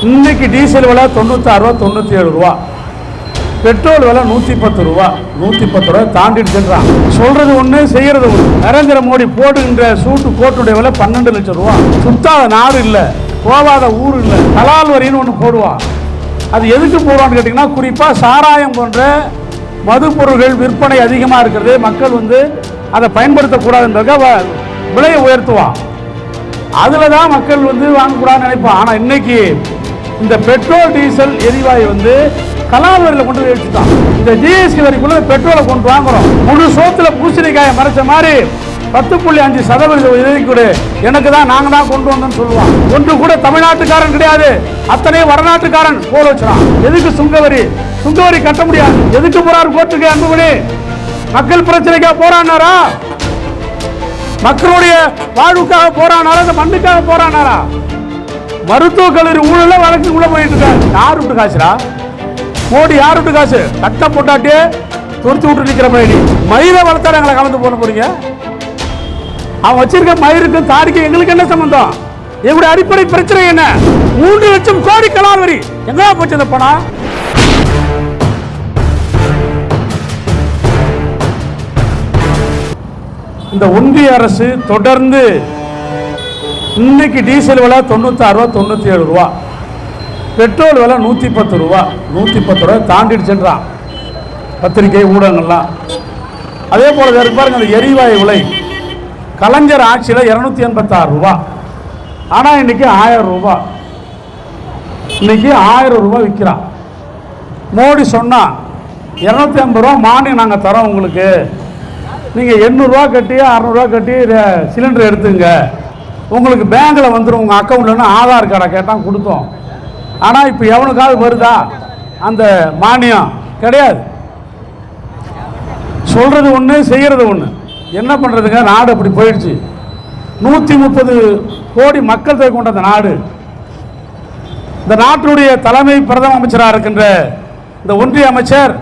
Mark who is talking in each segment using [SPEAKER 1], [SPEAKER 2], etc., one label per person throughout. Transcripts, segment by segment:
[SPEAKER 1] இன்னைக்கு டீசல் விலை தொண்ணூத்தாறு ரூபா தொண்ணூற்றி ஏழு ரூபா. பெட்ரோல் விலை நூற்றி பத்து ரூபா. நூற்றி பத்து ரூபா தாண்டிடுச்சுன்றான். சொல்கிறது ஒன்று செய்கிறது ஒன்று நரேந்திர மோடி போடுகின்ற சூட்டு கோட்டுடைய விலை பன்னெண்டு லட்சம் ரூபா. சுத்தாத நாடு இல்லை போகாத ஊர் இல்லை கலால் வரின்னு ஒன்று போடுவான். அது எதுக்கு போடுவான்னு கேட்டிங்கன்னா குறிப்பாக சாராயம் போன்ற மது பொருள்கள் விற்பனை அதிகமாக இருக்கிறது மக்கள் வந்து அதை பயன்படுத்தக்கூடாதுன்றதுக்காக வ- விலையை உயர்த்துவான். அதில் தான் மக்கள் வந்து வாங்கக்கூடாதுன்னு நினைப்பான். ஆனால் இன்னைக்கு இந்த பெட்ரோல் டீசல் எரிவாயு வந்து கலால் வரியில் கொண்டு போய் வச்சுட்டான். இந்த ஜிஎஸ்டி வரிக்குள்ள பெட்ரோலை கொண்டு வாங்குறோம். முழு சோத்துல பூசணிக்காயை மறைச்ச மாதிரி பத்து புள்ளி அஞ்சு சதவீத உதவி கொடு. எனக்கு தான் நாங்கள் தான் கொண்டு வந்தோம்னு சொல்லுவான். ஒன்று கூட தமிழ்நாட்டுக்காரன் கிடையாது. அத்தனை வடநாட்டுக்காரன் போல வச்சுறான். எதுக்கு சுங்கவரி? சுங்கவரி கட்ட முடியாது. எதுக்கு போறார் கோர்ட்டுக்கு அன்புமணி? மக்கள் பிரச்சனைக்காக போறானாரா மக்களுடைய வாழ்வுக்காக போறானாரா இந்த மண்ணுக்காக போறானாரா மருத்துவ கல்லூரி ஊழல வழக்கு உள்ள போயிட்டு இருக்காங்க யார் விட்டு காசுடா? மோடி யார் விட்டு காசு? கட்ட போட்டாட்டே துரத்து விட்டு நிக்கிற மாதிரி. மயிரை வளர்த்தாரு எங்களை கலந்து போன போறீங்க? அவன் வச்சிருக்க மயிருக்கும் தாடிக்கும் எங்களுக்கு என்ன சம்பந்தம்? எங்களுடைய அடிப்படை பிரச்சனை என்ன? மூன்று லட்சம் கோடி கலால் வரி எங்க போச்சு அந்த பணம்? இந்த ஒன்றிய அரசு தொடர்ந்து இன்னைக்கு டீசல் விலை தொண்ணூத்தாறு ரூபா தொண்ணூற்றி ஏழு ரூபா. பெட்ரோல் விலை நூற்றி பத்து ரூபா. நூற்றி பத்து ரூபா தாண்டிடுச்சுன்றான் பத்திரிகை ஊடகங்கள்லாம். அதே போல் இருக்கு பாருங்க அந்த எரிவாயு விலை. கலைஞர் ஆட்சியில் இரநூத்தி எண்பத்தாறு ரூபா. ஆனால் இன்னைக்கு ஆயிரம் ரூபா. இன்றைக்கி ஆயிரம் ரூபா விற்கிறான் மோடி சொன்னால் இரநூத்தி ஐம்பது ரூபா மானியம் நாங்கள் தரோம் உங்களுக்கு. நீங்கள் எண்ணூறுரூவா கட்டி அறநூறுவா கட்டி சிலிண்டர் எடுத்துங்க. உங்களுக்கு பேங்க்கில் வந்துடும் உங்கள் அக்கௌண்ட்லன்னு ஆதார் கார்டை கேட்டால் கொடுத்தோம். ஆனால் இப்போ எவனுக்காவது வருதா? அந்த மானியம் கிடையாது. சொல்கிறது ஒன்று செய்கிறது ஒன்று என்ன பண்ணுறதுங்க நாடு அப்படி போயிடுச்சு. நூற்றி முப்பது கோடி மக்கள் தொகை கொண்ட அந்த நாடு. இந்த நாட்டினுடைய தலைமை பிரதம அமைச்சராக இருக்கின்ற இந்த ஒன்றிய அமைச்சர்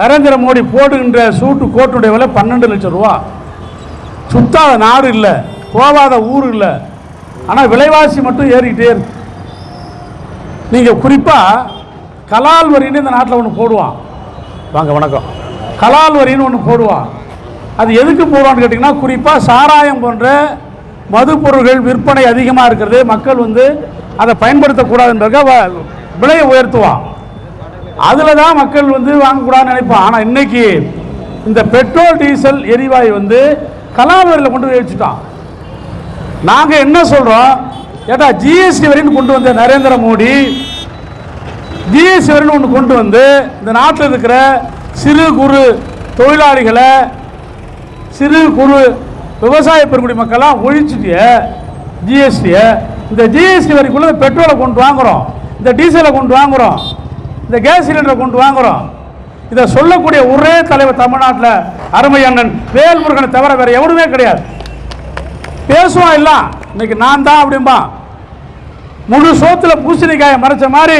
[SPEAKER 1] நரேந்திர மோடி போடுகின்ற சூட்டு கோட்டுடைய விலை பன்னெண்டு லட்சம் ரூபா. சுத்தாத நாடு இல்லை. போகாத ஊர் இல்லை. ஆனால் விலைவாசி மட்டும் ஏறிக்கிட்டே இருக்கு. நீங்கள் குறிப்பாக கலால் வரின்னு இந்த நாட்டில் ஒன்று போடுவான். வாங்க வணக்கம். கலால் வரின்னு ஒன்று போடுவான். அது எதுக்கு போடுவான்னு கேட்டிங்கன்னா குறிப்பாக சாராயம் போன்ற மது பொருள்கள் விற்பனை அதிகமாக இருக்கிறது. மக்கள் வந்து அதை பயன்படுத்தக்கூடாதுன்றதுக்காக வ- விலையை உயர்த்துவான். அதில் தான் மக்கள் வந்து வாங்கக்கூடாதுன்னு நினைப்பான். ஆனால் இன்னைக்கு இந்த பெட்ரோல் டீசல் எரிவாயு வந்து கலால் வரியில் கொண்டு போய் வச்சுட்டான் நாங்கள் என்ன சொல்கிறோம் ஏட்டா ஜிஎஸ்டி வரின்னு கொண்டு வந்த நரேந்திர மோடி ஜிஎஸ்டி வரின்னு ஒன்று கொண்டு வந்து இந்த நாட்டில் இருக்கிற சிறு குறு தொழிலாளிகளை சிறு குறு விவசாய பெருங்குடி மக்கள்லாம் ஒழிச்சுட்டிய ஜிஎஸ்டியை இந்த ஜிஎஸ்டி வரிக்குள்ளே பெட்ரோலை கொண்டு வாங்குறோம். இந்த டீசலை கொண்டு வாங்குகிறோம் இந்த கேஸ் சிலிண்டரை கொண்டு வாங்குறோம். இதை சொல்லக்கூடிய ஒரே தலைவர் தமிழ்நாட்டில் அருமை அண்ணன் வேல்முருகனை தவிர வேற எவனுமே கிடையாது. பேசுவான் இல்லை. இன்னைக்கு நான் தான் அப்படிம்பா. முழு சோத்தில் பூசணிக்காயை மறைச்ச மாதிரி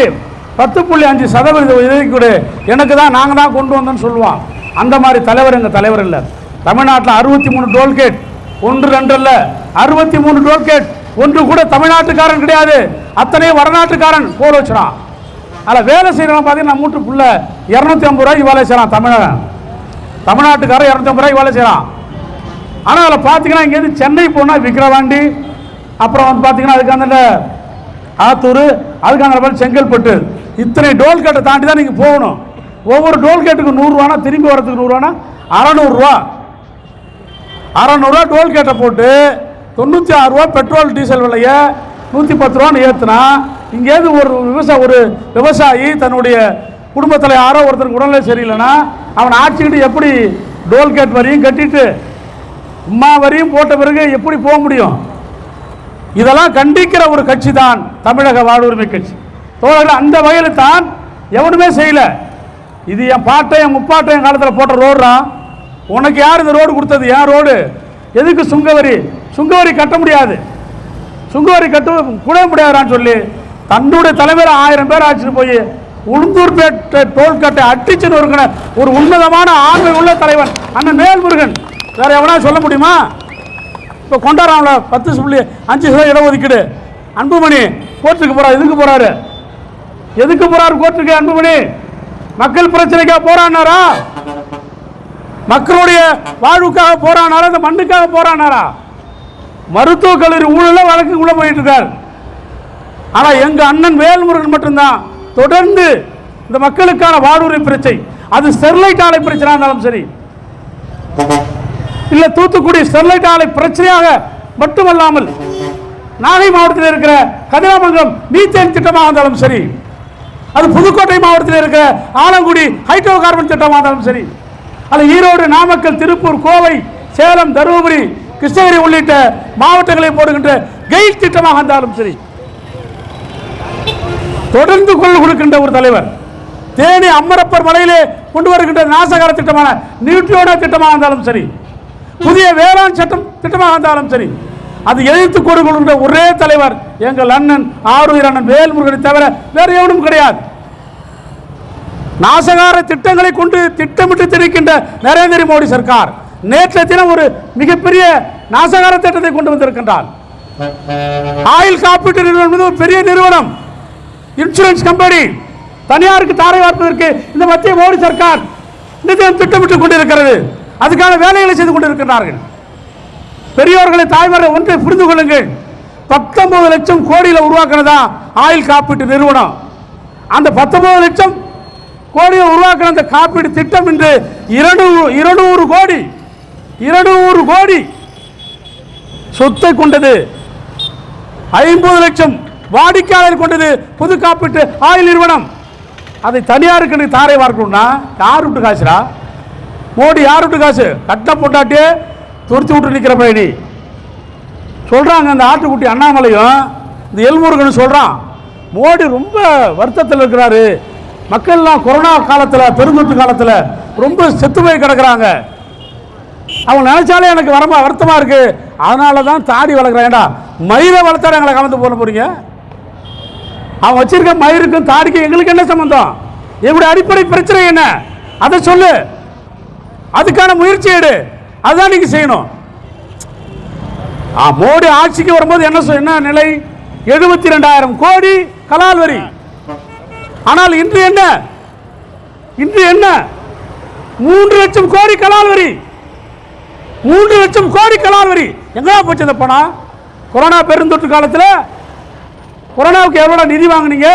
[SPEAKER 1] பத்து புள்ளி அஞ்சு சதவீதம் உதவி கொடு. எனக்கு தான் நாங்கள் தான் கொண்டு வந்தோம்னு சொல்லுவான். அந்த மாதிரி தலைவர் எங்கள் தலைவர் இல்லை. தமிழ்நாட்டில் அறுபத்தி மூணு டோல்கேட் ஒன்று ரெண்டு இல்லை அறுபத்தி மூணு டோல்கேட் ஒன்று கூட தமிழ்நாட்டுக்காரன் கிடையாது. அத்தனையும் வடநாட்டுக்காரன். போர் வச்சுறான் அதில் வேலை செய்கிறவன் பார்த்தீங்கன்னா மூட்டு புள்ள இரநூத்தி ஐம்பது ரூபாய்க்கு வேலை செய்கிறான் தமிழன். தமிழ்நாட்டுக்காரன் இரநூத்தி ஐம்பது ரூபாய்க்கு வேலை செய்கிறான் ஆனால் அதில் பார்த்தீங்கன்னா இங்கேருந்து சென்னை போனால் விக்கிரவாண்டி அப்புறம் வந்து பார்த்தீங்கன்னா அதுக்கான ஆத்தூர் அதுக்கான பேர் செங்கல்பட்டு. இத்தனை டோல்கேட்டை தாண்டி தான் நீங்கள் போகணும். ஒவ்வொரு டோல்கேட்டுக்கு நூறுரூவானா திரும்பி வரதுக்கு நூறுரூவானா அறநூறுரூவா அறநூறுவா டோல்கேட்டை போட்டு தொண்ணூற்றி ஆறு ரூபா பெட்ரோல் டீசல் விலையை நூற்றி பத்து ரூபான்னு ஏற்றுனா இங்கேருந்து ஒரு விவசாய ஒரு விவசாயி தன்னுடைய குடும்பத்தில் யாரோ ஒருத்தருக்கு உடல்நிலை சரியில்லைன்னா அவன் ஆட்சிக்கிட்டு எப்படி டோல்கேட் வரையும் கட்டிட்டு உம்மா வரியும் போட்ட பிறகு எப்படி போக முடியும்? இதெல்லாம் கண்டிக்கிற ஒரு கட்சி தான் தமிழக வாழ்வுரிமை கட்சி. தோழர்கள் அந்த வகையில் தான் எவனுமே செய்யலை. இது என் பாட்டை என் முப்பாட்டை என் காலத்தில் போட்ட ரோடுடா. உனக்கு யார் இந்த ரோடு கொடுத்தது? ஏன் ரோடு. எதுக்கு சுங்கவரி? சுங்கவரி கட்ட முடியாது. சுங்கவரி கட்ட கூட முடியாதான்னு சொல்லி தன்னுடைய தலைமையில் ஆயிரம் பேர் ஆச்சுட்டு போய் உளுந்தூர்பேட்டை டோல்கட்டை அட்டிச்சு நொறுக்கின ஒரு உன்னதமான ஆண்மை உள்ள தலைவன் அண்ணன் மேல்முருகன் வேற எவனா சொல்ல முடியுமா? இப்போ கொண்டாடுறாங்கள பத்து புள்ளி அஞ்சு சதவீதம் இடஒதுக்கீடு அன்புமணி கோர்ட்டுக்கு போகிறார் எதுக்கு போகிறாரு எதுக்கு போகிறார் கோர்ட்டுக்கு அன்புமணி? மக்கள் பிரச்சனைக்காக போராடினாரா மக்களுடைய வாழ்வுக்காக போராடினாரா இந்த மண்ணுக்காக போராடினாரா மருத்துவக் கல்லூரி ஊழல வழக்குக்குள்ள போயிட்டு இருக்கார் ஆனால் எங்கள் அண்ணன் வேல்முருகன் மட்டும்தான். தொடர்ந்து இந்த மக்களுக்கான வாழ்வுரிமை பிரச்சனை. அது ஸ்டெர்லைட் ஆலை பிரச்சனை இருந்தாலும் சரி. இல்ல தூத்துக்குடி ஸ்டெர்லைட் ஆலை பிரச்சனையாக மட்டுமல்லாமல் நாகை மாவட்டத்தில் இருக்கிற கதிராமங்கலம் மீத்தேன் திட்டமாக இருந்தாலும் சரி அது புதுக்கோட்டை மாவட்டத்தில் இருக்கிற ஆலங்குடி ஹைட்ரோ கார்பன் திட்டமாக இருந்தாலும் சரி அது ஈரோடு நாமக்கல் திருப்பூர் கோவை சேலம் தருமபுரி கிருஷ்ணகிரி உள்ளிட்ட மாவட்டங்களை போடுகின்ற கெயில் திட்டமாக இருந்தாலும் சரி தொடர்ந்து குரல் கொடுக்கின்ற ஒரு தலைவர் தேனி அம்மரப்பர் மலையிலே கொண்டு வருகின்ற நாசகார திட்டமான நியூட்ரியோட திட்டமாக இருந்தாலும் சரி புதிய வேளாண் சட்டம் திட்டமாக இருந்தாலும் சரி அது எதிர்த்து கொடுக்கணுன்ற ஒரே தலைவர் எங்கள் அண்ணன் ஆரூர் அண்ணன் வேல்முருகனை தவிர வேறு எவனும் கிடையாது. நாசகார திட்டங்களை கொண்டு திட்டமிட்டு திணிக்கின்ற நரேந்திர மோடி சர்க்கார் நேற்றைய தினம் ஒரு மிகப்பெரிய நாசகார திட்டத்தை கொண்டு வந்திருக்கின்றார். ஆயுள் காப்பீட்டு நிறுவனம் ஒரு பெரிய நிறுவனம். Insurance company. தனியாருக்கு தாரை வார்ப்பதற்கு இந்த மத்திய மோடி சர்க்கார் நிதியம் திட்டமிட்டுக் கொண்டிருக்கிறது. அதுக்கான வேலைகளை செய்து கொண்டிருக்கிறார்கள் பெரியோர்களை தாய்மாரை ஒன்றை புரிந்து கொள்ளுங்கள். பத்தொன்பது லட்சம் கோடியில் உருவாக்குனதா ஆயுள் காப்பீட்டு நிறுவனம்? அந்த பத்தொன்பது லட்சம் கோடியை உருவாக்கின அந்த காப்பீடு திட்டம் இன்று இருநூறு இருநூறு கோடி இருநூறு கோடி சொத்தை கொண்டது. ஐம்பது லட்சம் வாடிக்கையாளர் கொண்டது புது காப்பீட்டு ஆயில் நிறுவனம். அதை தனியாருக்கு தாரை பார்க்கணும்னா யார் விட்டு காசுரா மோடி யார் விட்டு காசு? கட்ட போட்டாட்டியே துரத்தி விட்டு நிற்கிற பயணி சொல்கிறாங்க அந்த ஆட்டுக்குட்டி அண்ணாமலையும் இந்த எல்முருகன் சொல்கிறான் மோடி ரொம்ப வருத்தத்தில் இருக்கிறாரு. மக்கள்லாம் கொரோனா காலத்தில் பெருந்தொற்று காலத்தில் ரொம்ப செத்து போய் கிடக்குறாங்க. அவங்க நினைச்சாலே எனக்கு வரமா வருத்தமா இருக்கு. அதனால தான் தாடி வளர்க்குறேன். ஏண்டா மயிரை வளர்த்தாரு எங்களை கலந்து போன போறீங்க? அவன் வச்சிருக்க மயிருக்கும் தாடிக்கும் எங்களுக்கு என்ன சம்மந்தம் எங்களுடைய அடிப்படை பிரச்சனை என்ன? அதை சொல்லு. அதுக்கான முயற்சி எடு. அதுதான் நீங்க செய்யணும். மோடி ஆட்சிக்கு வரும்போது என்ன என்ன நிலை? எழுபத்தி ரெண்டாயிரம் கோடி கலால் வரி. ஆனால் இன்று என்ன? இன்று என்ன? மூன்று லட்சம் கோடி கலால் வரி. மூன்று லட்சம் கோடி கலால் வரி. எங்கடா போச்சு அந்த பணம்? கொரோனா பெருந்தொற்று காலத்தில் கொரோனாவுக்கு எவ்வளோ நிதி வாங்குனீங்க?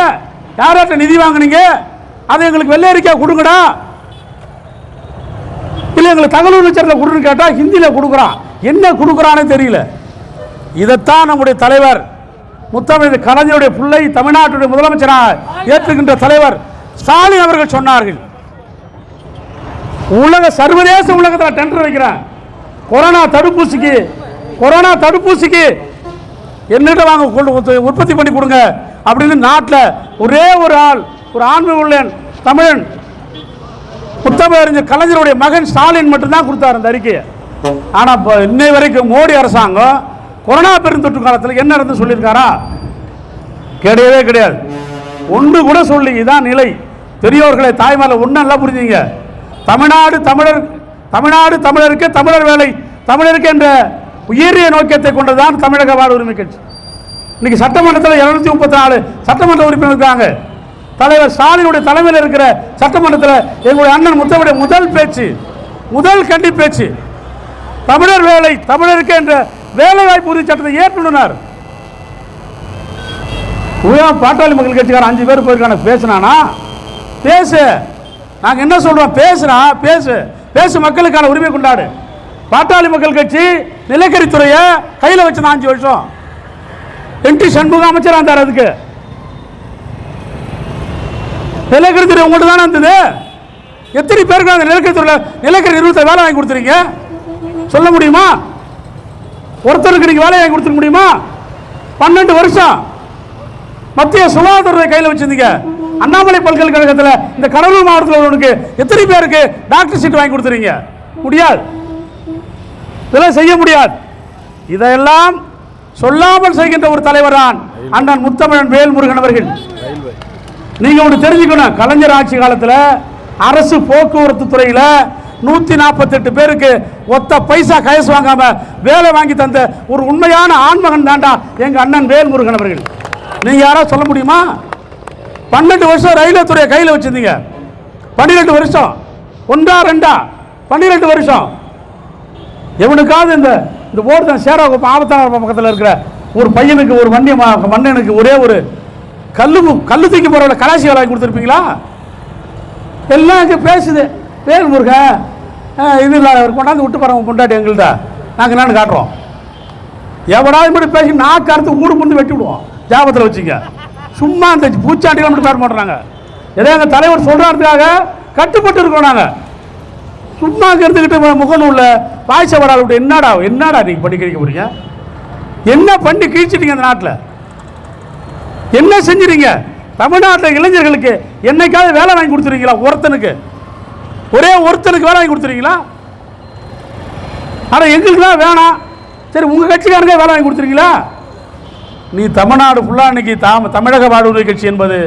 [SPEAKER 1] யார்கிட்ட நிதி வாங்குனீங்க? அதை எங்களுக்கு வெள்ளை அறிக்கையாக கொடுங்கடா. இல்லை எங்களை தகவல் வச்சரில் கொடுன்னு கேட்டால் ஹிந்தியில் கொடுக்குறான் என்ன கொடுக்குறான்னு தெரியல. இதைத்தான் நம்முடைய தலைவர் முத்தமிழ் கலைஞருடைய பிள்ளை தமிழ்நாட்டுடைய முதலமைச்சராக ஏற்றுகின்ற தலைவர் ஸ்டாலின் அவர்கள் சொன்னார்கள். உலக சர்வதேச உலகத்தில் டெண்டர் வைக்கிறேன். கொரோனா தடுப்பூசிக்கு கொரோனா தடுப்பூசிக்கு என்னிட்ட வாங்க உற்பத்தி பண்ணி கொடுங்க. அப்படின்னு நாட்டில் ஒரே ஒரு ஆள் ஒரு ஆண்மை உள்ளேன் தமிழன் முத்தமிழறிஞர் கலைஞருடைய மகன் ஸ்டாலின் மட்டும்தான் கொடுத்தார் அந்த அறிக்கையை. ஆனால் இப்போ இன்னை வரைக்கும் மோடி அரசாங்கம் கொரோனா பெருந்தொற்று காலத்தில் என்ன இருந்து சொல்லியிருக்காரா? கிடையவே கிடையாது. ஒன்று கூட சொல்லி இதான் நிலை. பெரியோர்களை தாய்மாரில் ஒன்றும் நல்லா புரிஞ்சுங்க. தமிழ்நாடு தமிழர் தமிழ்நாடு தமிழருக்கு தமிழர் வேலை. தமிழருக்கு என்ற உயரிய நோக்கத்தை கொண்டதுதான் தமிழக வாழ் உரிமை கட்சி. இன்னைக்கு சட்டமன்றத்தில் இருநூத்தி முப்பத்தி நாலு சட்டமன்ற உறுப்பினர் இருக்காங்க. தலைவர் ஸ்டாலினுடைய தலைமையில் இருக்கிற சட்டமன்றத்தில் எங்களுடைய அண்ணன் முத்தமுடைய முதல் பேச்சு முதல் கண்டி பேச்சு. தமிழர் வேலை தமிழருக்கு என்ற வேலை வாய்ப்பு உறுதி சட்டத்தை ஏற்றுனர் உயரம் பாட்டாளி மக்கள் கட்சிக்காரன் அஞ்சு பேர் போயிருக்கான பேசுனானா? பேசு. நாங்கள் என்ன சொல்றோம்? பேசுனா பேசு. பேசு மக்களுக்கான உரிமை கொண்டாடு. பாட்டாளி மக்கள் கட்சி நிலக்கரித்துறையை கையில் வச்சு அஞ்சு வருஷம். என் டி சண்முகம் அமைச்சராக இருந்தார் அதுக்கு. நிலக்கரி துறை உங்கள்கிட்ட தானே இருந்தது? எத்தனை பேருக்கு அந்த நிலக்கரி துறையில் நிலக்கரி நிறுவனத்தை வேலை வாங்கி கொடுத்துருங்க சொல்ல முடியுமா? ஒருத்தருக்கு நீங்கள் வேலை வாங்கி கொடுத்துருக்க முடியுமா? பன்னெண்டு வருஷம் மத்திய சுகாதாரத்துறை கையில் வச்சிருந்தீங்க. அண்ணாமலை பல்கலைக்கழகத்தில் இந்த கடலூர் மாவட்டத்தில் உள்ளவனுக்கு எத்தனை பேருக்கு டாக்டர் சீட் வாங்கி கொடுத்துறீங்க முடியாது. இதெல்லாம் செய்ய முடியாது. இதையெல்லாம் சொல்லாமல் செய்கின்ற ஒரு தலைவர் தான் அண்ணன் முத்தமிழன் வேல்முருகன் அவர்கள். நீங்க ஒன்று தெரிஞ்சுக்கணும். கலைஞர் ஆட்சி காலத்தில் அரசு போக்குவரத்து துறையில் நூற்றி நாற்பத்தெட்டு பேருக்கு ஒத்த பைசா கயசு வாங்காம வேலை வாங்கி தந்த ஒரு உண்மையான ஆண்மகன் தாண்டா எங்கள் அண்ணன் வேல்முருகன் அவர்கள். நீங்க யாராவது சொல்ல முடியுமா? பன்னெண்டு வருஷம் ரயில்வே துறையை கையில் வச்சிருந்தீங்க. பன்னிரெண்டு வருஷம். ஒன்றா ரெண்டா? பன்னிரெண்டு வருஷம். எவனுக்காவது இந்த இந்த ஓடுதான் சேரா ஆபத்தான பக்கத்தில் இருக்கிற ஒரு பையனுக்கு ஒரு வண்டி மண்ணனுக்கு மன்னனுக்கு ஒரே ஒரு கல்லு கல்லு தூக்கி போகிறவங்கள கலாசி வேலை கொடுத்துருப்பீங்களா? எல்லாம் இங்கே பேசுது. வேல் முருகன் இது இல்லை அவர் கொண்டாந்து விட்டு போகிறவங்க பொண்டாட்டி எங்கள்கிட்ட நாங்கள் என்னன்னு காட்டுறோம். எவனாவது மட்டும் பேசி நாக்கு அறுத்து ஊடு முண்டு வெட்டி விடுவோம்? ஜாபத்தில் வச்சுங்க. சும்மா அந்த பூச்சாண்டிகள் மட்டும் பேர் மாட்டுறாங்க. ஏதோ எங்கள் தலைவர் சொல்கிறாருக்காக கட்டுப்பட்டு இருக்கோம் நாங்கள் சும்மா இருந்துக்கிட்டு முகநூலில் பாய்ச்ச வராது என்னடா என்னடா நீங்கள் பண்ணி கிழிக்க போறீங்க? என்ன பண்ணி கிழிச்சிட்டீங்க அந்த நாட்டில்? என்ன செஞ்சுறீங்க தமிழ்நாட்டில் இளைஞர்களுக்கு என்னைக்காவது வேலை வாங்கி கொடுத்துருக்கீங்களா? ஒருத்தனுக்கு. ஒரே ஒருத்தனுக்கு வேலை வாங்கி கொடுத்துருக்கீங்களா? ஆனால் எங்களுக்கு தான் வேணாம். சரி உங்கள் கட்சிக்காரங்க வேலை வாங்கி கொடுத்துருக்கீங்களா? நீ தமிழ்நாடு ஃபுல்லாக இன்னைக்கு தாம தமிழக வாழ்வுரிமை கட்சி என்பது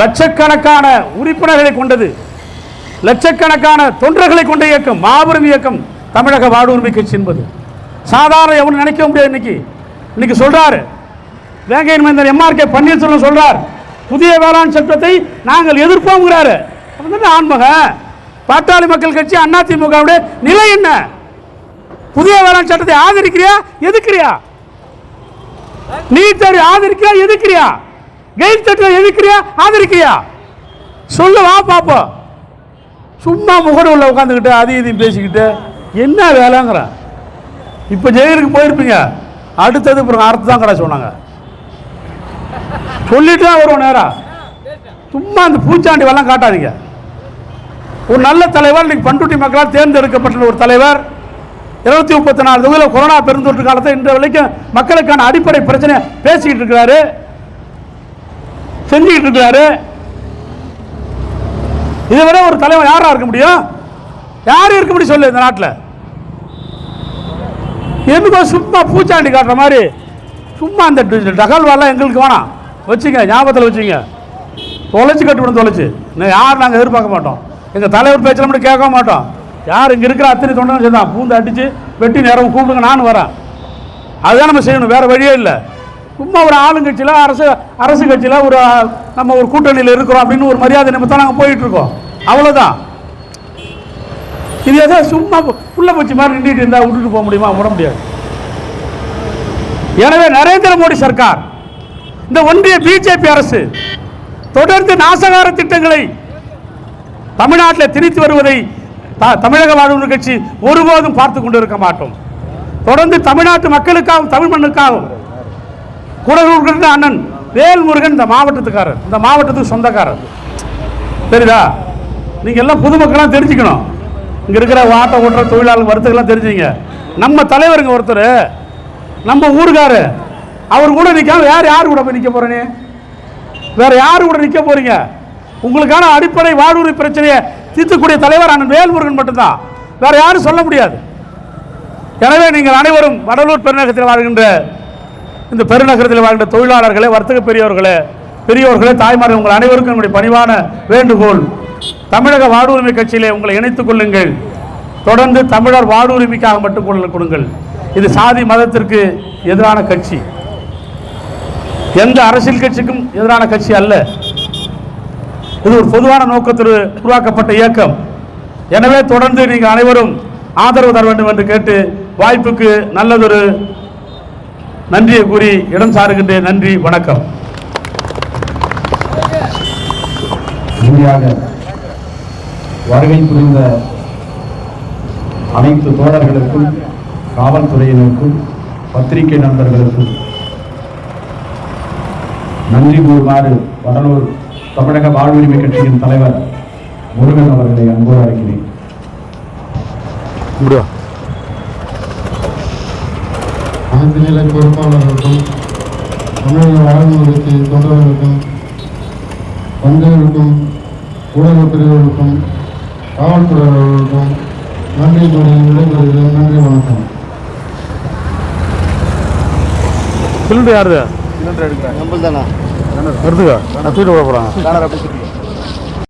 [SPEAKER 1] லட்சக்கணக்கான உறுப்பினர்களை கொண்டது. லட்சக்கணக்கான தொண்டர்களை கொண்ட இயக்கம் மாபெரும் இயக்கம் தமிழக வாழ்வுரிமை கட்சி என்பது. சாதாரண எவனும் நினைக்க முடியாது இன்னைக்கு. இன்னைக்கு சொல்கிறாரு வேங்கையன் மைந்தர் எம்ஆர்கே பன்னீர்செல்வம் சொல்கிறார் புதிய வேளாண் சட்டத்தை நாங்கள் எதிர்ப்போங்கிறாரு அப்ப தானே ஆண்மகன் பாட்டாளி மக்கள் கட்சி அதிமுகவுடைய நிலை என்ன? புதிய வேளாண் சட்டத்தை ஆதரிக்கிறியா? எதுக்குறியா? நீட் தேர்வு ஆதரிக்கிறியா? எதுக்குறியா? கெயில் சட்டத்தை எதுக்குறியா ஆதரிக்கிறியா? சொல்லு வா பாப்போம். சும்மா உள்ள உட்காந்துக்கிட்டு அதையும் இதையும் பேசிக்கிட்டு என்ன வேலைங்கிற? இப்போ ஜெயிலுக்கு போயிருப்பீங்க. அடுத்தது அப்புறம் அர்த்தம் தான் கடை சொன்னாங்க. சொல்லிட்டு தான் வருவோம் நேராக சும்மா அந்த பூச்சாண்டி வரலாம் காட்டாதீங்க. ஒரு நல்ல தலைவர் இன்னைக்கு பண்ருட்டி மக்களால் தேர்ந்தெடுக்கப்பட்ட ஒரு தலைவர். இருநூத்தி முப்பத்தி நாலு தொகுதியில் கொரோனா பெருந்தொற்று காலத்தை இன்று வரைக்கும் மக்களுக்கான அடிப்படை பிரச்சனை பேசிக்கிட்டு இருக்கிறாரு. செஞ்சுக்கிட்டு இருக்கிறாரு. இதை விட ஒரு தலைவர் யாராக இருக்க முடியும்? யார் இருக்க முடியும் சொல்லு இந்த நாட்டில். எதுக்கோ சும்மா பூச்சாண்டி காட்டுற மாதிரி. சும்மா அந்த டகல்வாலாம் எங்களுக்கு வேணாம். வச்சுங்க ஞாபகத்தில் வச்சுங்க. தொலைச்சு கட்டுவிடும் தொலைச்சு. இன்னும் யார் நாங்கள் எதிர்பார்க்க மாட்டோம். எங்கள் தலைவர் பேச்சில் மட்டும் கேட்க மாட்டோம். யார் இங்கே இருக்கிற அத்தனை தொண்டனும் சேர்ந்தான் பூந்து அடித்து வெட்டி நேரம் கூப்பிடுங்க நானும் வரேன். அதுதான் நம்ம செய்யணும் வேறு வழியே இல்லை. சும்மா ஒரு ஆளுங்கட்சியில் அரசு அரசு கட்சியில் ஒரு நம்ம ஒரு கூட்டணியில் இருக்கிறோம் அப்படின்னு ஒரு மரியாதை நிமித்தம் நாங்கள் போயிட்டுருக்கோம் அவ்வளோதான் இது ஏதோ சும்மா புள்ள பூச்சி மாதிரி நின்றுட்டு இருந்தால் விட்டுட்டு போக முடியுமா? விட முடியாது. எனவே நரேந்திர மோடி சர்க்கார் இந்த ஒன்றிய பிஜேபி அரசு தொடர்ந்து நாசகார திட்டங்களை தமிழ்நாட்டில் திணித்து வருவதை த- தமிழக வாழ்வு கட்சி ஒருபோதும் பார்த்து கொண்டிருக்க மாட்டோம். தொடர்ந்து தமிழ்நாட்டு மக்களுக்காகவும் தமிழ் மண்ணுக்காகவும் குடலூர் அண்ணன் வேல்முருகன் இந்த மாவட்டத்துக்காரர் இந்த மாவட்டத்துக்கு சொந்தக்காரர். தெரியுதா? நீங்கள் எல்லாம் பொதுமக்களாக தெரிஞ்சுக்கணும். இங்கே இருக்கிற ஆட்டோ ஓட்டுற தொழிலாளர் வருத்தங்கள்லாம் தெரிஞ்சுங்க நம்ம தலைவருங்க ஒருத்தர். நம்ம ஊருக்காரு. அவர் கூட நிற்காம யார் யார் கூட போய் நிற்க போறேனே? வேற யார் கூட நிற்க போறீங்க? உங்களுக்கான அடிப்படை வாழ்வுரி பிரச்சனையை தீர்த்துக்கூடிய தலைவர் அண்ணன் வேல்முருகன் மட்டும்தான். வேற யாரும் சொல்ல முடியாது. எனவே நீங்கள் அனைவரும் வடலூர் பெருநகரத்தில் வாழ்கின்ற இந்த பெருநகரத்தில் வாழ்கின்ற தொழிலாளர்களே வர்த்தக பெரியவர்களே பெரியோர்களே தாய்மார்கள் உங்கள் அனைவருக்கும் என்னுடைய பணிவான வேண்டுகோள். தமிழக வாழ்வுரிமை கட்சியிலே உங்களை இணைத்துக் கொள்ளுங்கள். தொடர்ந்து தமிழர் வாழ்வுரிமைக்காக மட்டும் குரல் கொடுங்கள். இது சாதி மதத்திற்கு எதிரான கட்சி. எந்த அரசியல் கட்சிக்கும் எதிரான கட்சி அல்ல. இது ஒரு பொதுவான நோக்கத்தில் உருவாக்கப்பட்ட இயக்கம். எனவே தொடர்ந்து நீங்கள் அனைவரும் ஆதரவு தர வேண்டும் என்று கேட்டு வாய்ப்புக்கு நல்லதொரு நன்றியை கூறி இடம் சாருகின்றேன். நன்றி வணக்கம்.
[SPEAKER 2] வருகை புரிந்த அனைத்து தோழர்களுக்கும் காவல்துறையினருக்கும் பத்திரிகை நண்பர்களுக்கும் நன்றி கூறுமாறு வடலூர் தமிழக வாழ்வுரிமை கட்சியின் தலைவர் முருகன் அவர்களை அன்போடு அழைக்கிறேன்.
[SPEAKER 3] நிலை பொறுப்பாளர்களுக்கும் தமிழக வாழ்வுறுத்தி தொண்டர்களுக்கும் தந்தையருக்கும் ஊடக பிரிவுகளுக்கும் காவல்துறையினருக்கும் நன்றி கூறி விடைபெறுகிறேன். நன்றி வணக்கம்.
[SPEAKER 1] சிலிண்டர் யாருது
[SPEAKER 4] நம்மள்தானா
[SPEAKER 1] வருதுக்கா? நான் தூக்கிட்டு போகிறாங்க